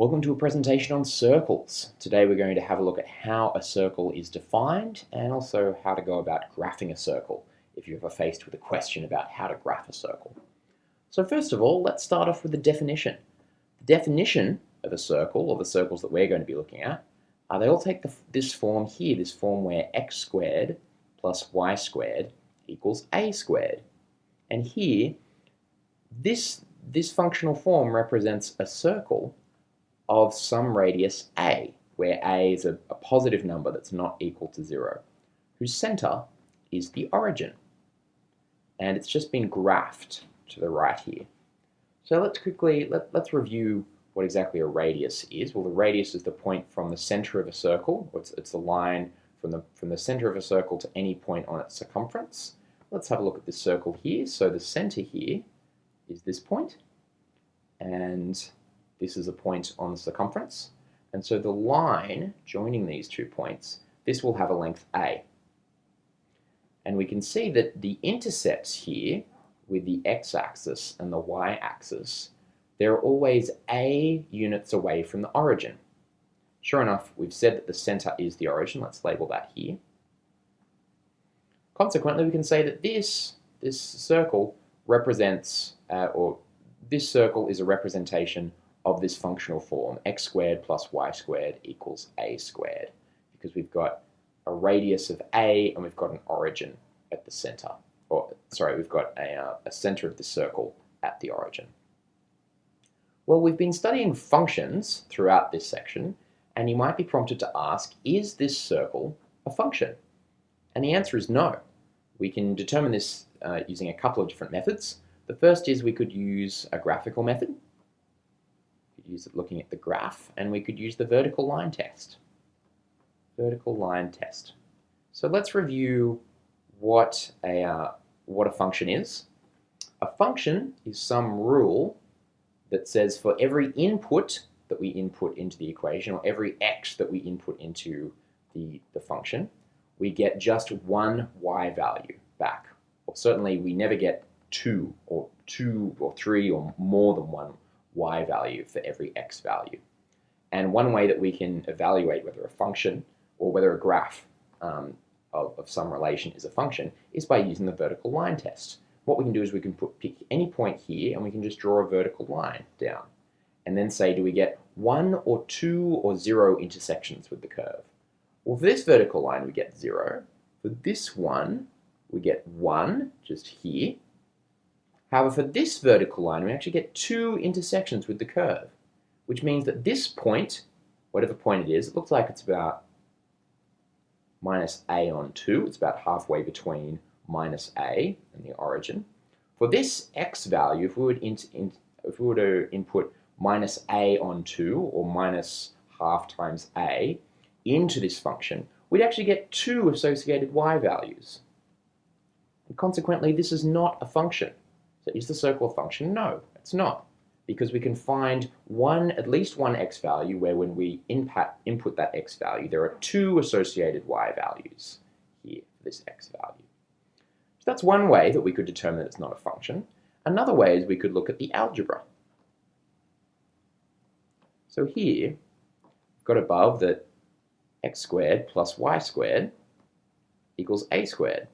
Welcome to a presentation on circles. Today we're going to have a look at how a circle is defined and also how to go about graphing a circle if you're ever faced with a question about how to graph a circle. So first of all, let's start off with the definition. The definition of a circle, or the circles that we're going to be looking at, uh, they all take the, this form here, this form where x squared plus y squared equals a squared. And here, this, this functional form represents a circle of some radius a, where a is a, a positive number that's not equal to zero, whose center is the origin. And it's just been graphed to the right here. So let's quickly, let, let's review what exactly a radius is. Well, the radius is the point from the center of a circle. It's, it's the line from the, from the center of a circle to any point on its circumference. Let's have a look at this circle here. So the center here is this point, and this is a point on the circumference. And so the line joining these two points, this will have a length a. And we can see that the intercepts here with the x-axis and the y-axis, they're always a units away from the origin. Sure enough, we've said that the center is the origin. Let's label that here. Consequently, we can say that this, this circle represents, uh, or this circle is a representation of this functional form, x squared plus y squared equals a squared, because we've got a radius of a and we've got an origin at the center. Or, sorry, we've got a, uh, a center of the circle at the origin. Well, we've been studying functions throughout this section, and you might be prompted to ask, is this circle a function? And the answer is no. We can determine this uh, using a couple of different methods. The first is we could use a graphical method, use it looking at the graph, and we could use the vertical line test. Vertical line test. So let's review what a, uh, what a function is. A function is some rule that says for every input that we input into the equation, or every x that we input into the, the function, we get just one y value back. Or certainly we never get two, or two, or three, or more than one y value for every x value. And one way that we can evaluate whether a function or whether a graph um, of, of some relation is a function is by using the vertical line test. What we can do is we can put, pick any point here and we can just draw a vertical line down. And then say, do we get one or two or zero intersections with the curve? Well, for this vertical line, we get zero. For this one, we get one, just here. However, for this vertical line, we actually get two intersections with the curve, which means that this point, whatever point it is, it looks like it's about minus a on 2. It's about halfway between minus a and the origin. For this x value, if we would, in, in, if we were to input minus a on 2, or minus half times a, into this function, we'd actually get two associated y values. And consequently, this is not a function. Is the circle a function? No, it's not. Because we can find one, at least one x value where when we input, input that x value, there are two associated y values here for this x value. So that's one way that we could determine that it's not a function. Another way is we could look at the algebra. So here, got above that x squared plus y squared equals a squared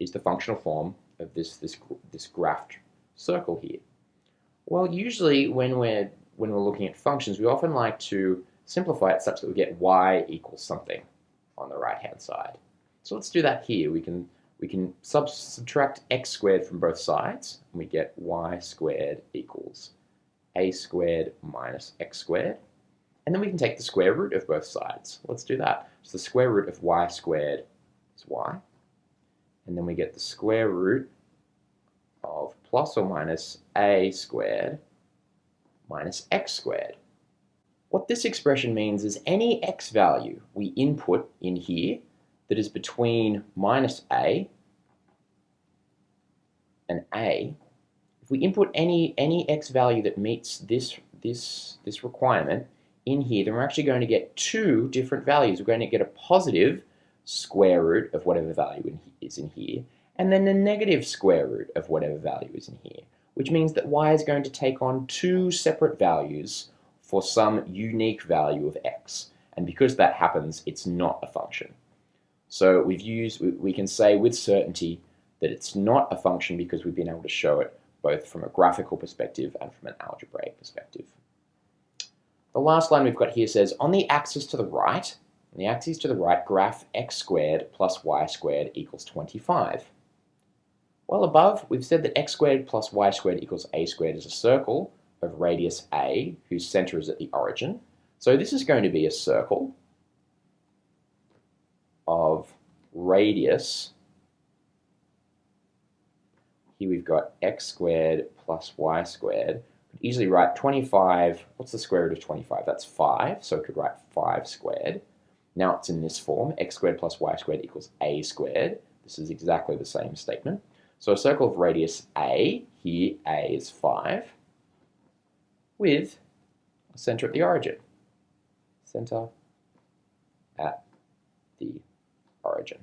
is the functional form of this, this, this graphed circle here? Well, usually when we're, when we're looking at functions, we often like to simplify it such that we get y equals something on the right-hand side. So let's do that here. We can, we can sub subtract x squared from both sides, and we get y squared equals a squared minus x squared. And then we can take the square root of both sides. Let's do that. So the square root of y squared is y and then we get the square root of plus or minus a squared minus x squared. What this expression means is any x value we input in here that is between minus a and a, if we input any, any x value that meets this, this, this requirement in here, then we're actually going to get two different values. We're going to get a positive square root of whatever value is in here, and then the negative square root of whatever value is in here, which means that y is going to take on two separate values for some unique value of x. And because that happens, it's not a function. So we've used, we can say with certainty that it's not a function because we've been able to show it both from a graphical perspective and from an algebraic perspective. The last line we've got here says, on the axis to the right, on the axis to the right, graph x squared plus y squared equals 25. Well above, we've said that x squared plus y squared equals a squared is a circle of radius a, whose center is at the origin. So this is going to be a circle of radius here we've got x squared plus y squared. Could easily write 25, what's the square root of 25? That's 5, so I could write 5 squared. Now it's in this form, x squared plus y squared equals a squared. This is exactly the same statement. So a circle of radius a, here a is 5, with a center at the origin. Center at the origin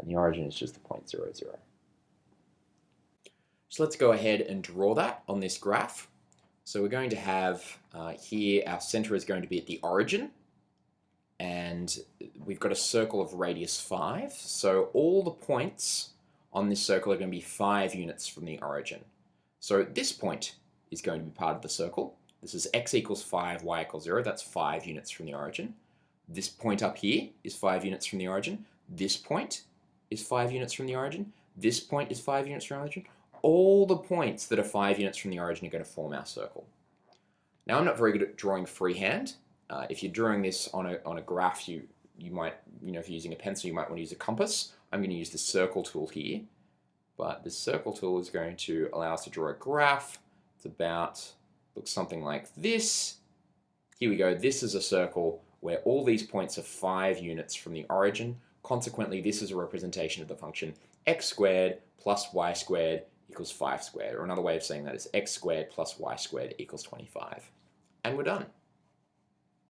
and the origin is just the point zero zero. So let's go ahead and draw that on this graph. So we're going to have uh, here our center is going to be at the origin and we've got a circle of radius 5. So all the points on this circle are going to be 5 units from the origin. So this point is going to be part of the circle. This is x equals 5, y equals 0. That's 5 units from the origin. This point up here is 5 units from the origin. This point is 5 units from the origin. This point is 5 units from the origin. All the points that are 5 units from the origin are going to form our circle. Now I'm not very good at drawing freehand. Uh, if you're drawing this on a, on a graph, you, you might, you know, if you're using a pencil, you might want to use a compass. I'm going to use the circle tool here. But the circle tool is going to allow us to draw a graph. It's about, looks something like this. Here we go. This is a circle where all these points are 5 units from the origin. Consequently, this is a representation of the function x squared plus y squared equals 5 squared. Or another way of saying that is x squared plus y squared equals 25. And we're done.